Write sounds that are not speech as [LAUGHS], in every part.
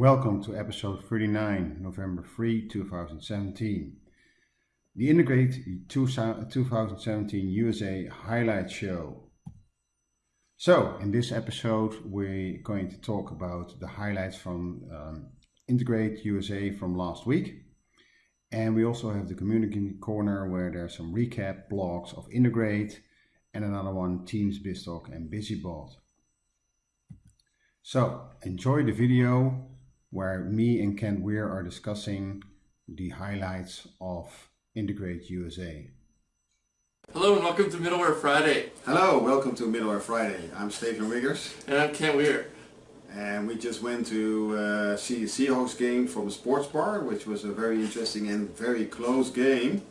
Welcome to episode 39, November 3, 2017. The Integrate 2017 USA Highlight Show. So, in this episode, we're going to talk about the highlights from um, Integrate USA from last week. And we also have the community corner where there's some recap blogs of Integrate and another one, Teams, BizTalk and BusyBot. So enjoy the video where me and Kent Weare are discussing the highlights of Integrate USA. Hello and welcome to Middleware Friday. Hello, welcome to Middleware Friday. I'm Steef-Jan Wiggers. And I'm Kent Weare. And we just went to uh, see a Seahawks game from a sports bar, which was a very interesting and very close game.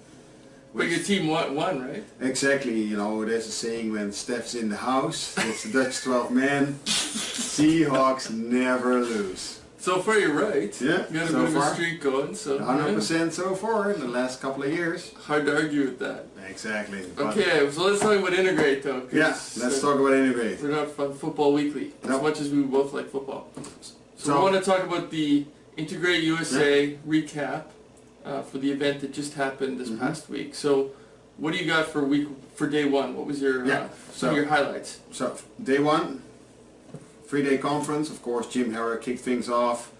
But your team won, won, right? Exactly, you know, there's a saying when Steph's in the house, it's the Dutch 12 men, [LAUGHS] Seahawks never lose. So far you're right. Yeah, You got a so bit of far. a streak going, so 100% so far in the last couple of years. hard to argue with that. Exactly. Okay, so let's talk about Integrate though. Yeah, uh, let's talk about Integrate. We're not Football Weekly, as No. much as we both like football. So, So- we want to talk about the Integrate USA recap uh, for the event that just happened this Mhm. past week. So what do you got for week for day one? What was your Yeah, uh, some of your highlights? So, day one, three-day conference. Of course, Jim Harrer kicked things off.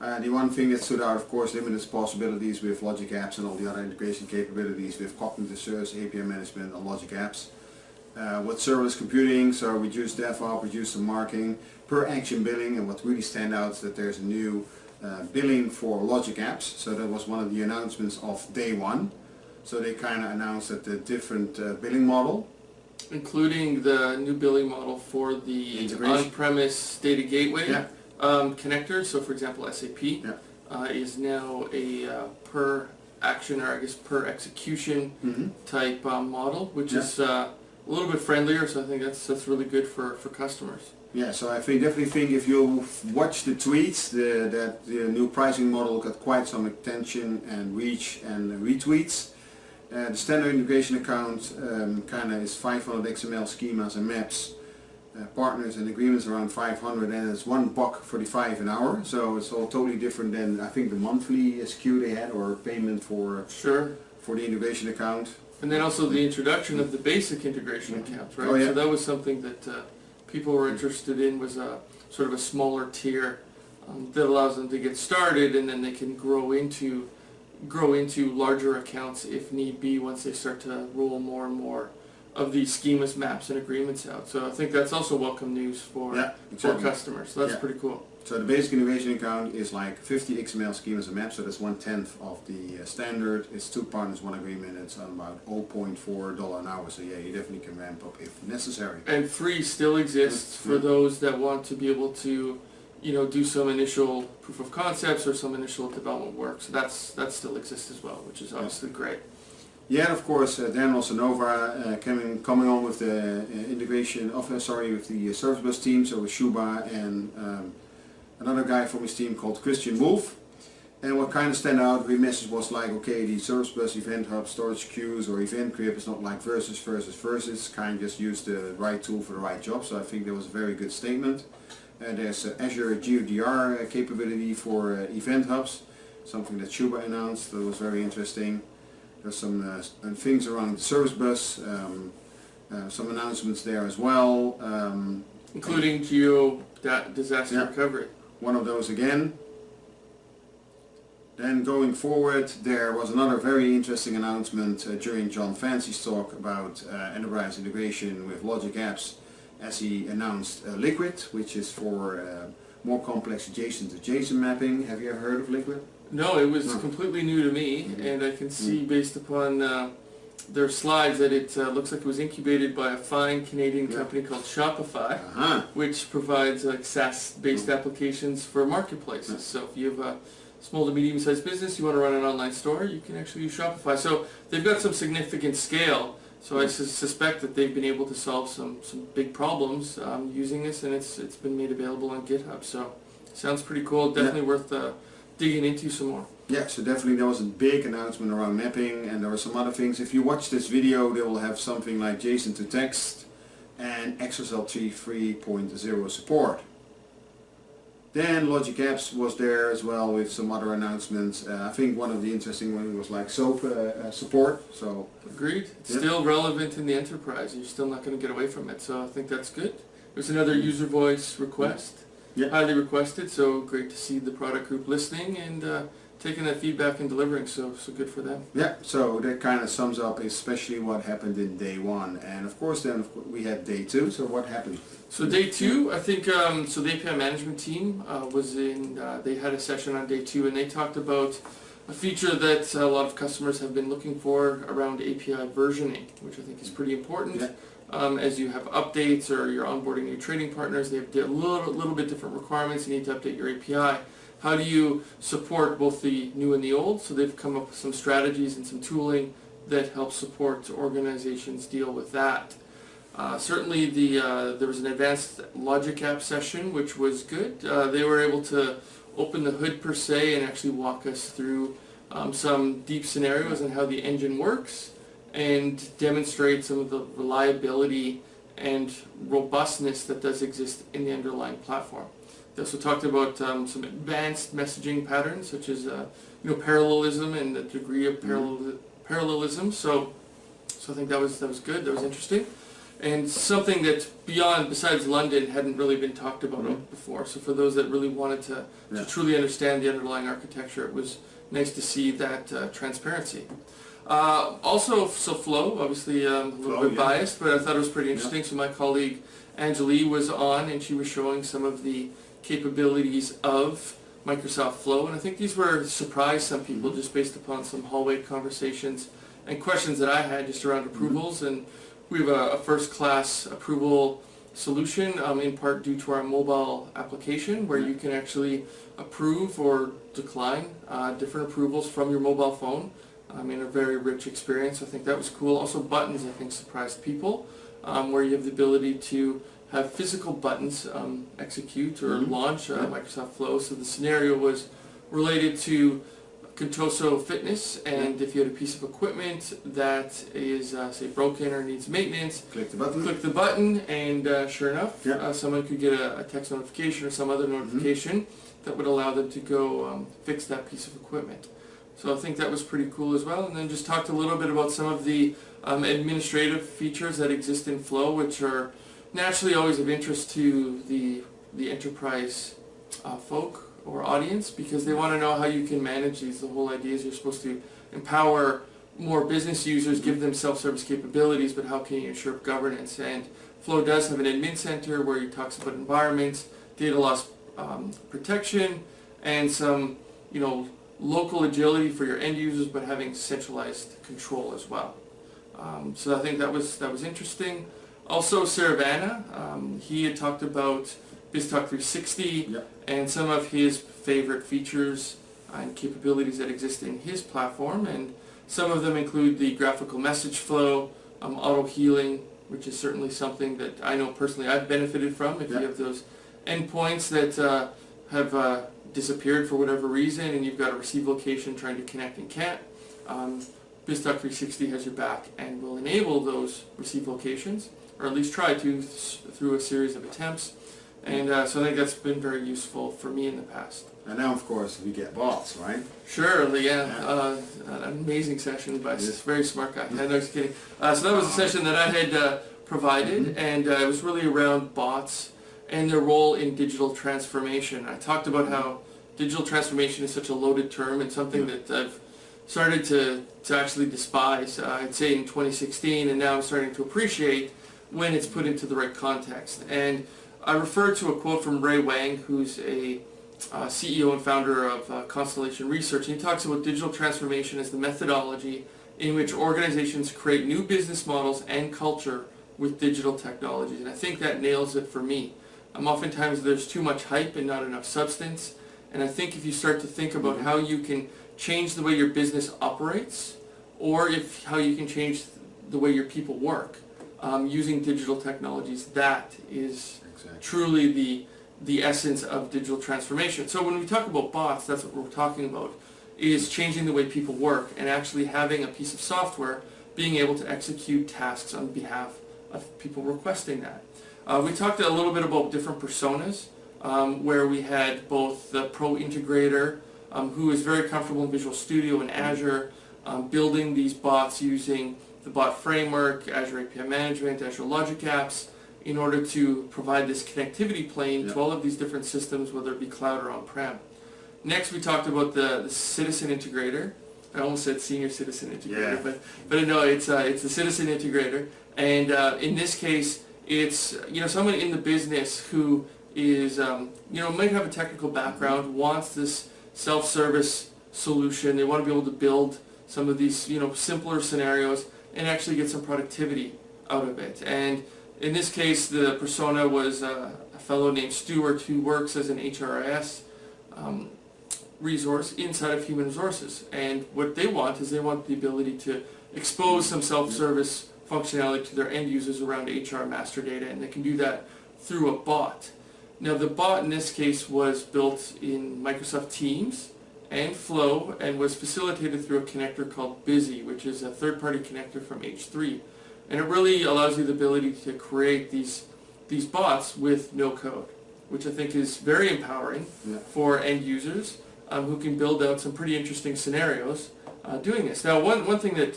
Uh, the one thing that stood out, of course, limited possibilities with Logic Apps and all the other integration capabilities with cognitive service, API management, and Logic Apps. Uh, with serverless computing, so reduce DevOps, reduce the marking, per action billing, and what really stand out is that there's a new uh, billing for Logic Apps. So that was one of the announcements of day one. So they kind of announced that the different uh, billing model including the new billing model for the on-premise data gateway Yeah. um, connector. So, for example, SAP Yeah. uh, is now a uh, per action or I guess per execution Mm-hmm. type um, model, which Yeah. is uh, a little bit friendlier. So I think that's that's really good for for customers. Yeah, so I think definitely think if you watch the tweets, the, that the new pricing model got quite some attention and reach and retweets. Uh, the standard integration account um, kind of is 500 XML schemas and maps, uh, partners and agreements around 500 and it's one buck 45 an hour. So it's all totally different than I think the monthly SKU they had or payment for Sure. for the integration account. And then also the introduction of the basic integration accounts, right? Oh, yeah. So that was something that uh, people were interested in was a sort of a smaller tier um, that allows them to get started and then they can grow into grow into larger accounts if need be once they start to roll more and more of these schemas, maps, and agreements out. So I think that's also welcome news for Yeah, for customers. So that's Yeah. pretty cool. So the basic innovation account is like 50 XML schemas and maps, so that's one tenth of the uh, standard. It's two partners, one agreement. It's on about 0.4 dollar an hour. So yeah, you definitely can ramp up if necessary. And free still exists for those that want to be able to, you know, do some initial proof of concepts or some initial development work. So that's that still exists as well, which is obviously great. Yeah, and of course, uh, Dan Rosanova uh, coming coming on with the uh, integration of uh, sorry with the uh, service bus team. So with Shuba and um, another guy from his team called Christian Wolf. And what kind of stand out, we message was like, okay, the service bus event hub storage queues or Event Grid is not like versus versus versus, kind of just use the right tool for the right job. So I think that was a very good statement. There's Azure GeoDR uh, capability for uh, event hubs, something that Shuba announced. That was very interesting. There's some uh, things around the service bus, um, some announcements there as well. Um, Including geo disaster Yeah. recovery. one of those again. Then going forward, there was another very interesting announcement uh, during Jon Fancey's talk about uh, enterprise integration with Logic Apps as he announced uh, Liquid, which is for uh, more complex JSON to JSON mapping. Have you ever heard of Liquid? No, it was No. completely new to me, Mhm. and I can see based upon uh, their slides that it uh, looks like it was incubated by a fine Canadian Yeah. company called Shopify. Uh-huh. which provides like SaaS-based Mm. applications for marketplaces. So if you have a small to medium-sized business, you want to run an online store, you can actually use Shopify. So they've got some significant scale. So I sus- suspect that they've been able to solve some, some big problems um, using this, and it's it's been made available on GitHub. So sounds pretty cool. Definitely worth uh, digging into some more. Yeah, so definitely there was a big announcement around mapping and there were some other things. If you watch this video, they will have something like JSON to text and XSLT 3.0 support. Then Logic Apps was there as well with some other announcements. Uh, I think one of the interesting ones was like SOAP uh, uh, support. So Agreed. It's Yeah. still relevant in the enterprise. You're still not going to get away from it. So I think that's good. There's another user voice request. Yeah. Highly requested. So great to see the product group listening and uh, taking that feedback and delivering. So so good for them. yeah, so that kind of sums up especially what happened in day one. And of course then we had day two. So what happened? So day two, I think, um, so the API management team uh, was in, uh, they had a session on day two and they talked about a feature that a lot of customers have been looking for around API versioning, which I think is pretty important. Yeah. Um, as you have updates or you're onboarding new trading partners, they have a little, little bit different requirements. You need to update your API. How do you support both the new and the old? So they've come up with some strategies and some tooling that help support organizations deal with that. Uh, certainly the uh, there was an advanced logic app session which was good. Uh, they were able to open the hood per se and actually walk us through um, some deep scenarios and how the engine works and demonstrate some of the reliability and robustness that does exist in the underlying platform. They also talked about um, some advanced messaging patterns such as uh, you know parallelism and the degree of parallel, parallelism. So so I think that was that was good. That was interesting and something that beyond besides London hadn't really been talked about Mhm. before. So for those that really wanted to, Yeah. to truly understand the underlying architecture, it was nice to see that uh, transparency. Uh, also, so Flow, obviously um, a little bit yeah. biased, but I thought it was pretty interesting. So my colleague Angelique was on, and she was showing some of the capabilities of Microsoft Flow, and I think these were surprised some people just based upon some hallway conversations and questions that I had just around approvals and we have a, a first-class approval solution, um, in part due to our mobile application, where you can actually approve or decline uh, different approvals from your mobile phone um, in a very rich experience. I think that was cool. Also, buttons I think surprised people, um, where you have the ability to have physical buttons um, execute or Mhm. launch uh. Microsoft Flow. So the scenario was related to Contoso Fitness, and if you had a piece of equipment that is, uh, say, broken or needs maintenance, Click the button. click the button, and uh, sure enough, Yeah. uh, someone could get a, a text notification or some other notification that would allow them to go um, fix that piece of equipment. So I think that was pretty cool as well. And then just talked a little bit about some of the um, administrative features that exist in Flow, which are naturally always of interest to the the enterprise uh, folk or audience because they want to know how you can manage these. The whole idea is you're supposed to empower more business users, give them self-service capabilities, but how can you ensure governance? And Flow does have an admin center where it talks about environments, data loss um, protection, and some, you know, local agility for your end users, but having centralized control as well. Um, so I think that was that was interesting. Also, Saravana, um, he had talked about BizTalk 360 Yep. and some of his favorite features and capabilities that exist in his platform, and some of them include the graphical message flow, um, auto healing, which is certainly something that I know personally I've benefited from. If Yeah. you have those endpoints that uh, have uh, disappeared for whatever reason, and you've got a receive location trying to connect and can't, um, BizTalk 360 has your back and will enable those receive locations, or at least try to s- through a series of attempts. And uh, so I think that's been very useful for me in the past. And now of course we get bots, right? Sure, yeah, uh, an amazing session by a Yes. very smart guy. No, just kidding. Uh, so that was a session that I had uh, provided, and uh, it was really around bots and their role in digital transformation. I talked about how digital transformation is such a loaded term and something Yeah. that I've started to, to actually despise, uh, I'd say in 2016, and now I'm starting to appreciate when it's put into the right context. And I refer to a quote from Ray Wang, who's a uh, CEO and founder of uh, Constellation Research, he talks about digital transformation as the methodology in which organizations create new business models and culture with digital technologies. And I think that nails it for me. Um, oftentimes there's too much hype and not enough substance. And I think if you start to think about how you can change the way your business operates, or if how you can change the way your people work um, using digital technologies, that is Exactly. truly the the essence of digital transformation. So when we talk about bots, that's what we're talking about, is changing the way people work and actually having a piece of software being able to execute tasks on behalf of people requesting that. Uh, we talked a little bit about different personas um, where we had both the Pro Integrator, um, who is very comfortable in Visual Studio and Azure, um, building these bots using the bot framework, Azure API Management, Azure Logic Apps, in order to provide this connectivity plane Yeah. to all of these different systems, whether it be cloud or on-prem. Next, we talked about the, the Citizen Integrator. I almost said Senior Citizen Integrator, Yeah. but but no, it's uh, it's the Citizen Integrator, and uh, in this case, it's you know someone in the business who is um, you know might have a technical background, wants this self-service solution. They want to be able to build some of these you know simpler scenarios and actually get some productivity out of it. And in this case, the persona was uh, a fellow named Stewart who works as an HRIS um, resource inside of human resources. And what they want is they want the ability to expose some self-service functionality to their end users around HR master data, and they can do that through a bot. Now the bot in this case was built in Microsoft Teams and Flow and was facilitated through a connector called Busy, which is a third-party connector from H3. And it really allows you the ability to create these, these bots with no code, which I think is very empowering Yeah. for end users um, who can build out some pretty interesting scenarios uh, doing this. Now, one, one thing that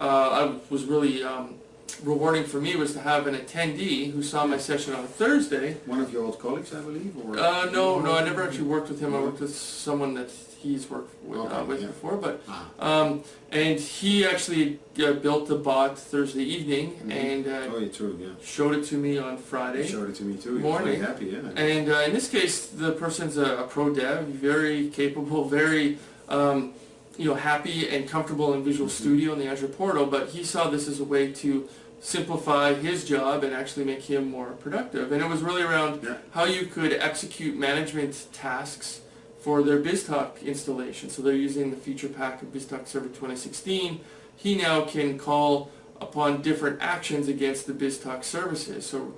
uh, I was really um, rewarding for me was to have an attendee who saw my session on a Thursday. One of your old colleagues, I believe, or Uh, no, no, I never actually worked with him. I worked with someone that he's worked with, uh, with yeah. before, but Ah, um, and he actually uh, built the bot Thursday evening Mhm. and uh, oh, yeah, true, yeah. showed it to me on Friday. showed it to me too. Morning. very happy, yeah. And uh, in this case, the person's a, a pro dev, very capable, very um, you know happy and comfortable in Visual Mhm. Studio and the Azure portal. But he saw this as a way to simplify his job and actually make him more productive. And it was really around Yeah. how you could execute management tasks for their BizTalk installation. So they're using the feature pack of BizTalk Server 2016. He now can call upon different actions against the BizTalk services. So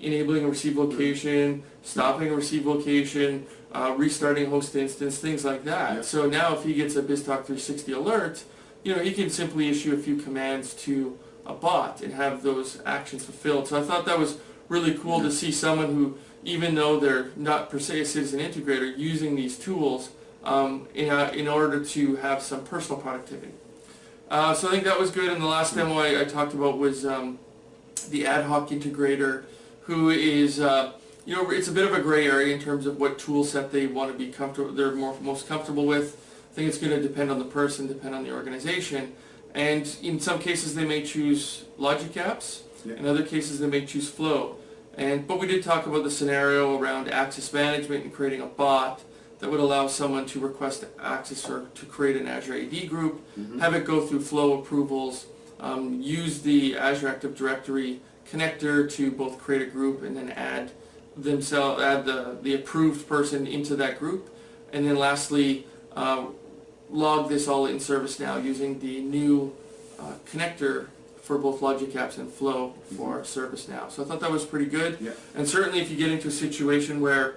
enabling a receive location, stopping a receive location, uh, restarting a host instance, things like that. Yeah. So now if he gets a BizTalk 360 alert, you know, he can simply issue a few commands to a bot and have those actions fulfilled. So I thought that was really cool to see someone who, even though they're not per se a citizen integrator, using these tools um, in, uh, in order to have some personal productivity. Uh, so I think that was good. And the last demo I, I talked about was um, the ad hoc integrator, who is, uh, you know, it's a bit of a gray area in terms of what tool set they want to be comfortable, they're more, most comfortable with. I think it's going to depend on the person, depend on the organization. And in some cases they may choose Logic Apps, Yeah. in other cases they may choose Flow. And, but we did talk about the scenario around access management and creating a bot that would allow someone to request access or to create an Azure AD group, Mhm. have it go through flow approvals, um, use the Azure Active Directory connector to both create a group and then add themselves, add the, the approved person into that group. And then lastly, uh, log this all in ServiceNow using the new uh, connector for both Logic Apps and Flow for ServiceNow. So I thought that was pretty good. Yeah. And certainly if you get into a situation where,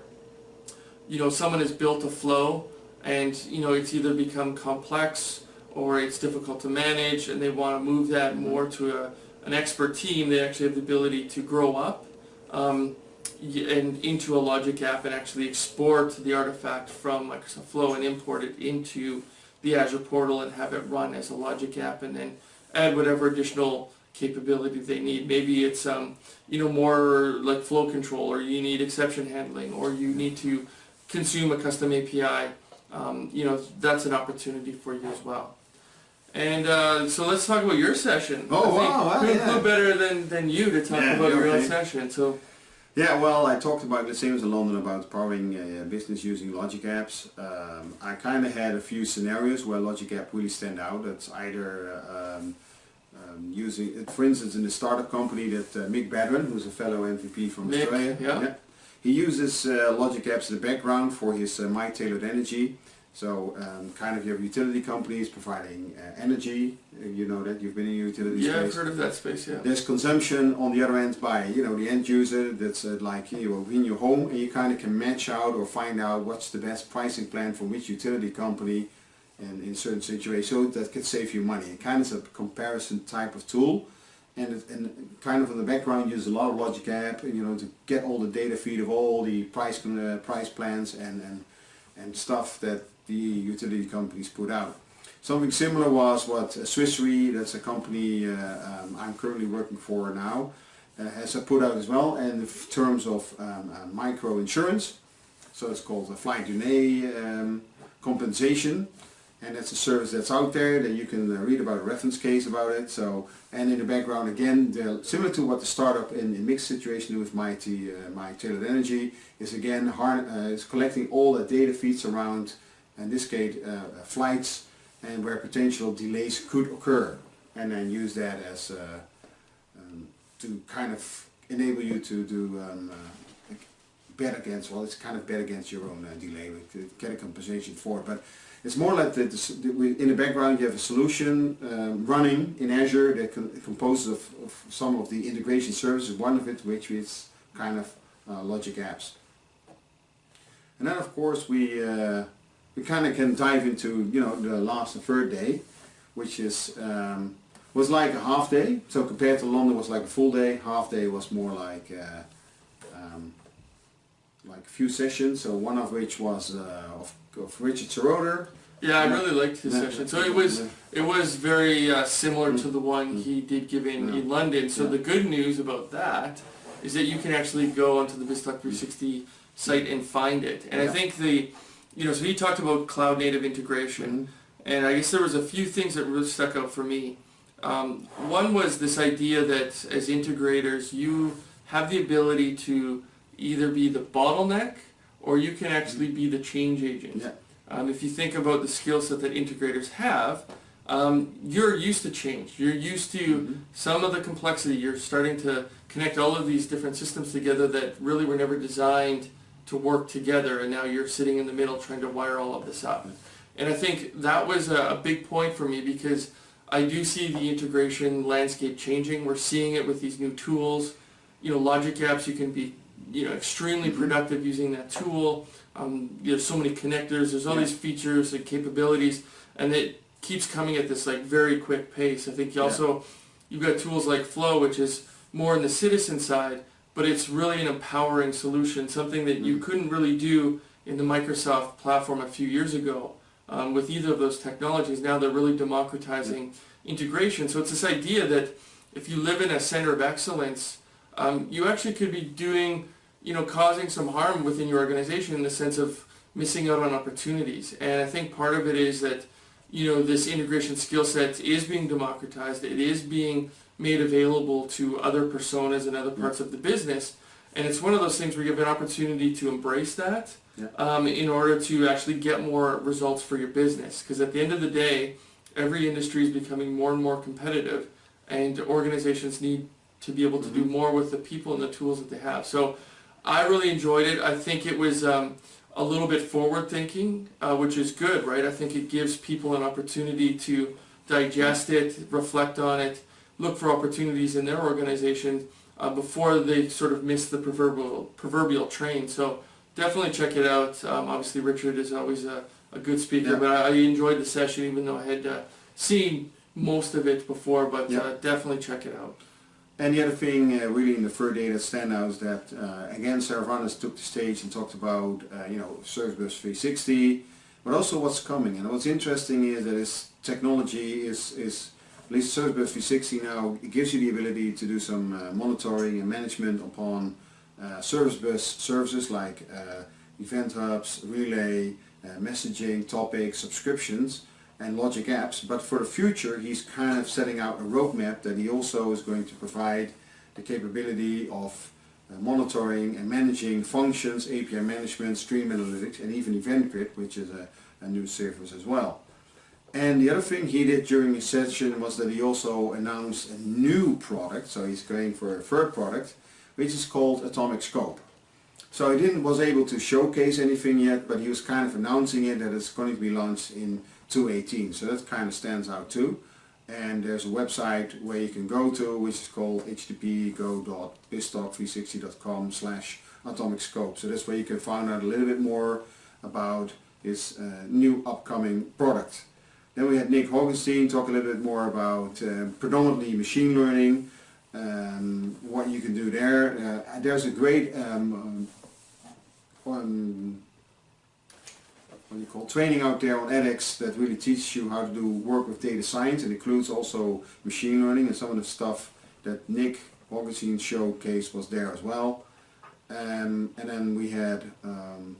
you know, someone has built a flow and, you know, it's either become complex or it's difficult to manage and they want to move that more to a, an expert team, they actually have the ability to grow up um, and into a Logic app and actually export the artifact from Microsoft Flow and import it into the Azure portal and have it run as a Logic app and then add whatever additional capability they need. Maybe it's um, you know more like flow control, or you need exception handling, or you need to consume a custom API. Um, you know that's an opportunity for you as well. And uh, so let's talk about your session. Oh, wow, wow, who, yeah. who better than, than you to talk Yeah, about your own okay. session? So Yeah, well, I talked about the same as in London about powering a business using Logic Apps. Um, I kind of had a few scenarios where Logic App really stand out. It's either um, um, using, it, for instance, in the startup company that uh, Mick Badran, who's a fellow MVP from Mick, Australia, yeah. he uses uh, Logic Apps in the background for his uh, My Tailored Energy. So um, kind of your utility companies providing uh, energy. Uh, you know that you've been in utility yeah, space. I've heard of that space. Yeah. There's consumption on the other end by you know the end user that's uh, like you know, in your home and you kind of can match out or find out what's the best pricing plan from which utility company and in certain situations so that could save you money. It kind of is a comparison type of tool and, it, and kind of in the background use a lot of Logic App, you know, to get all the data feed of all the price uh, price plans and, and and stuff that the utility companies put out. Something similar was what Swiss Re, that's a company uh, um, I'm currently working for now, uh, has put out as well, and in terms of um, uh, micro insurance, so it's called a flight delay um, compensation, and that's a service that's out there that you can uh, read about a reference case about it. So, and in the background again, similar to what the startup in, in mixed situation with Mighty, uh, my Tailored Energy is again har uh, is collecting all the data feeds around, in this case, uh, uh, flights and where potential delays could occur, and then use that as uh, um, to kind of enable you to do um, bet against, well it's kind of bet against your own uh, delay, to get a compensation for it. But it's more like the, the, in the background you have a solution um, running in Azure that composes of, of some of the integration services, one of it which is kind of uh, Logic Apps. And then of course we, uh, we kind of can dive into, you know, the last and third day, which is, um, was like a half day. So compared to London was like a full day, half day was more like, uh, um, like a few sessions. So one of which was uh, of, of Richard Seroter. Yeah, I really liked his Yeah. session. So it was it was very uh, similar to the one he did give in, Yeah. in London. So Yeah. the good news about that is that you can actually go onto the BizTalk 360 site and find it. And I think the, you know, so he talked about cloud native integration, and I guess there was a few things that really stuck out for me. Um, one was this idea that as integrators, you have the ability to either be the bottleneck or you can actually be the change agent. Yeah. Um, if you think about the skill set that integrators have, um, you're used to change. You're used to Mhm. some of the complexity. You're starting to connect all of these different systems together that really were never designed to work together, and now you're sitting in the middle trying to wire all of this up. And I think that was a, a big point for me because I do see the integration landscape changing. We're seeing it with these new tools. You know, Logic Apps, you can be, you know, extremely Mhm. productive using that tool. Um, there's so many connectors. There's all Yeah. these features and capabilities, and it keeps coming at this like very quick pace. I think you Yeah. also you've got tools like Flow, which is more on the citizen side, but it's really an empowering solution, something that you Mhm. couldn't really do in the Microsoft platform a few years ago um, with either of those technologies. Now they're really democratizing integration. So it's this idea that if you live in a center of excellence, um, you actually could be doing, you know, causing some harm within your organization in the sense of missing out on opportunities. And I think part of it is that, you know, this integration skill set is being democratized. It is being made available to other personas and other parts of the business. And it's one of those things where you have an opportunity to embrace that Yeah. um, in order to actually get more results for your business. Because at the end of the day, every industry is becoming more and more competitive, and organizations need to be able to do Mhm. more with the people and the tools that they have. So I really enjoyed it. I think it was um, a little bit forward thinking, uh, which is good, right? I think it gives people an opportunity to digest it, reflect on it, look for opportunities in their organization uh, before they sort of miss the proverbial proverbial train. So definitely check it out. Um, obviously, Richard is always a, a good speaker, Yeah. but I, I enjoyed the session even though I had uh, seen most of it before. But Yeah. uh, definitely check it out. And the other thing uh, really in the third day that stand out is that uh, again Sarah took the stage and talked about uh, you know Service Bus 360 but also what's coming and what's interesting is that this technology is, is least Service Bus 360 now it gives you the ability to do some uh, monitoring and management upon uh, Service Bus services like uh, event hubs, relay, uh, messaging, topics, subscriptions and Logic apps, but for the future he's kind of setting out a roadmap that he also is going to provide the capability of uh, monitoring and managing functions, API management, stream analytics and even Event Grid which is a, a new service as well. And the other thing he did during his session was that he also announced a new product, so he's going for a third product, which is called Atomic Scope. So he didn't was able to showcase anything yet, but he was kind of announcing it that it's going to be launched in 2018. So that kind of stands out too. And there's a website where you can go to, which is called http://go.biztalk360.com slash atomic scope. So that's where you can find out a little bit more about this uh, new upcoming product. Then we had Nick Hauenstein talk a little bit more about uh, predominantly machine learning, um, what you can do there. Uh, there's a great um, um, what do you call training out there on edX that really teaches you how to do work with data science. It includes also machine learning and some of the stuff that Nick Hauenstein showcase was there as well. Um, and then we had um,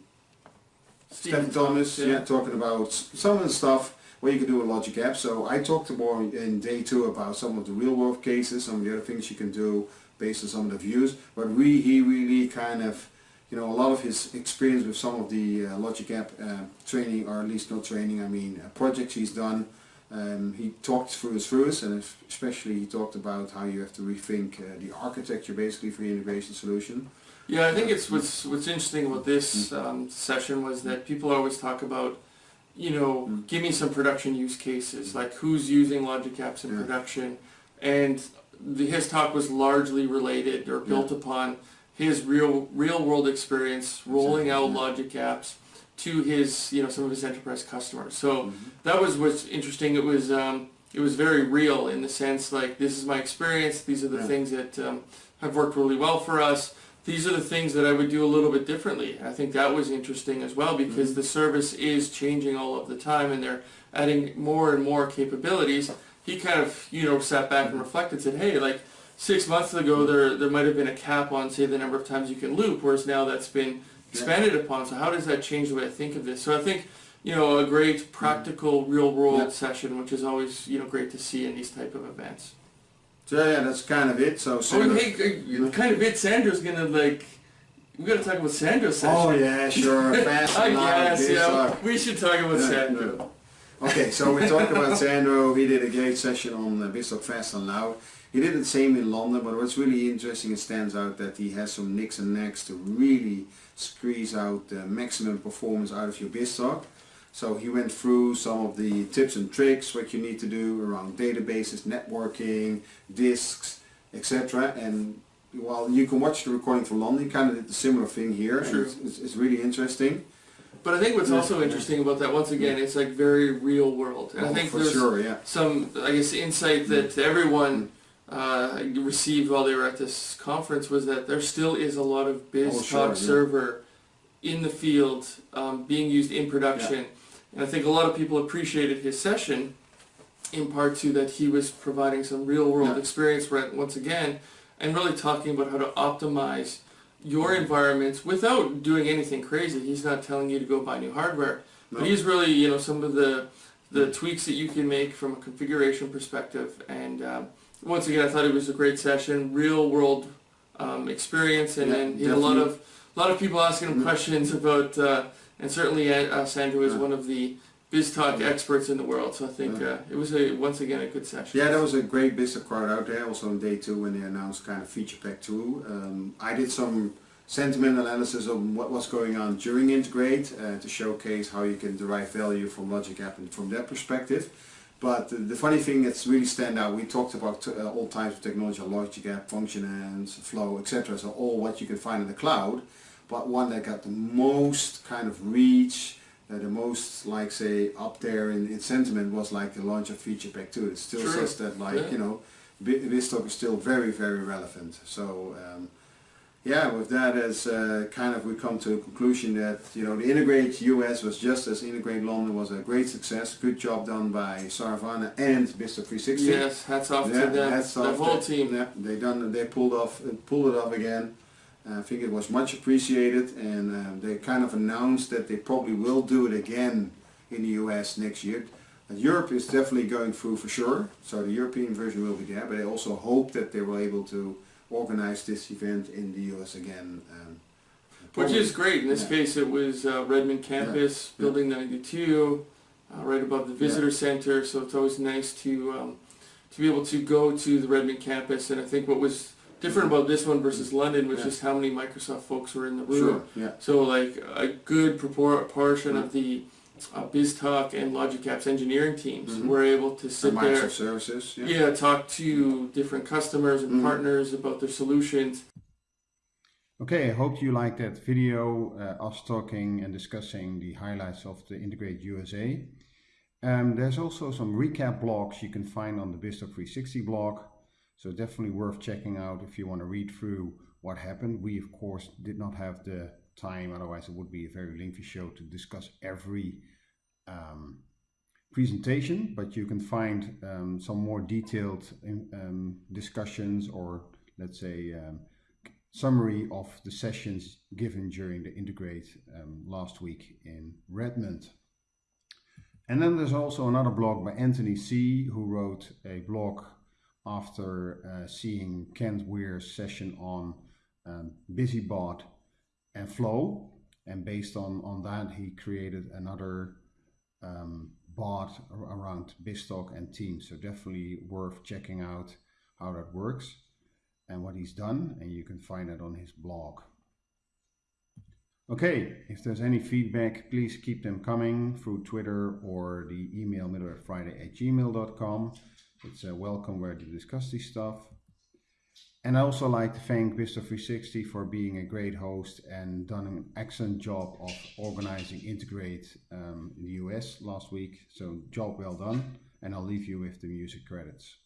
Stephen Thomas, yeah. talking about some of the stuff where you can do a logic app. So I talked more in day two about some of the real world cases, some of the other things you can do based on some of the views. But we, he really kind of, you know, a lot of his experience with some of the uh, logic app uh, training, or at least not training, I mean uh, projects he's done. Um, he talked through us through us and especially he talked about how you have to rethink uh, the architecture basically for the integration solution. Yeah, I think it's what's what's interesting about this um, session was that people always talk about, you know, mm. give me some production use cases, mm. like who's using Logic Apps in yeah. production, and the, his talk was largely related or built yeah. upon his real real world experience rolling out yeah. Logic Apps to his you know some of his enterprise customers. So mm -hmm. that was what's interesting. It was um, it was very real in the sense like this is my experience. These are the things that um, have worked really well for us these are the things that I would do a little bit differently. I think that was interesting as well because mm-hmm. the service is changing all of the time and they're adding more and more capabilities. He kind of, you know, sat back and reflected and said, hey, like six months ago there there might have been a cap on, say, the number of times you can loop, whereas now that's been expanded upon. So how does that change the way I think of this? So I think, you know, a great mm-hmm. practical real world session, which is always, you know, great to see in these type of events. So yeah, that's kind of it. So oh, hey, kind of it. Sandro's gonna like. We gotta talk about Sandro's session. Oh yeah, sure. [LAUGHS] Fast I guess, yeah. We should talk about yeah, Sandro. Okay, so we talked about [LAUGHS] Sandro. He did a great session on uh, BizTalk Fast and Loud. He did the same in London, but what's really interesting, it stands out that he has some nicks and necks to really squeeze out the maximum performance out of your BizTalk. So he went through some of the tips and tricks, what you need to do around databases, networking, disks, etc. And while you can watch the recording from London, he kind of did a similar thing here. True. It's, it's, really interesting. But I think what's also interesting about that, once again, it's like very real world. And oh, I think there's sure, yeah. some, I guess, insight that mm. everyone uh, received while they were at this conference was that there still is a lot of BizTalk oh, sure, yeah. server in the field um, being used in production. And I think a lot of people appreciated his session in part to that he was providing some real world yeah. experience once again and really talking about how to optimize your environments without doing anything crazy. He's not telling you to go buy new hardware, no. but he's really, you know, some of the the tweaks that you can make from a configuration perspective. And um, once again, I thought it was a great session, real world um, experience, and, yeah, he had a lot of a lot of people asking him mm -hmm. questions about. Uh, and certainly uh, Sandro is one of the BizTalk experts in the world. So I think uh, it was a once again a good session. Yeah, there was a great BizTalk crowd out there. Also on day two when they announced kind of feature pack two. Um, I did some sentiment analysis on what was going on during Integrate uh, to showcase how you can derive value from Logic App and from that perspective. But the, funny thing that's really stand out, we talked about uh, all types of technology, Logic App, Functionance, Flow, etc. So all what you can find in the cloud but one that got the most kind of reach, uh, the most like say up there in, in sentiment was like the launch of Feature Pack 2. It still True. says that like, yeah. you know, BizTalk is still very, very relevant. So um, yeah, with that as uh, kind of we come to a conclusion that, you know, the Integrate US was just as Integrate London was a great success. Good job done by Saravana and BizTalk 360. Yes, hats off yeah, to them, the whole team. Yeah, they done, they pulled off, pulled it off again. I think it was much appreciated and uh, they kind of announced that they probably will do it again in the US next year. Uh, Europe is definitely going through for sure, so the European version will be there, but I also hope that they will able to organize this event in the US again. Um, Which is great. In this yeah. case it was uh, Redmond campus, yeah. building 92, uh, right above the visitor yeah. center, so it's always nice to um, to be able to go to the Redmond campus and I think what was different about this one versus London was yeah. just how many Microsoft folks were in the room. Sure, yeah. So like a good proportion of the uh, BizTalk and Logic Apps engineering teams mm -hmm. were able to sit there. services. Yeah. yeah. talk to different customers and mm -hmm. partners about their solutions. Okay, I hope you liked that video, uh, us talking and discussing the highlights of the Integrate USA. Um, there's also some recap blogs you can find on the BizTalk 360 blog So definitely worth checking out if you want to read through what happened. We of course did not have the time, otherwise it would be a very lengthy show to discuss every um, presentation, but you can find um, some more detailed um, discussions or let's say um, summary of the sessions given during the Integrate um, last week in Redmond. And then there's also another blog by Anthony C. who wrote a blog after uh, seeing Kent Weare's session on um, BusyBot and Flow. And based on, on that, he created another um, bot around BizTalk and Teams. So definitely worth checking out how that works and what he's done. And you can find it on his blog. Okay, if there's any feedback, please keep them coming through Twitter or the email middlewarefriday at gmail.com. It's a welcome where to discuss this stuff. And I also like to thank BizTalk360 for being a great host and done an excellent job of organizing Integrate um, in the US last week. So job well done. And I'll leave you with the music credits.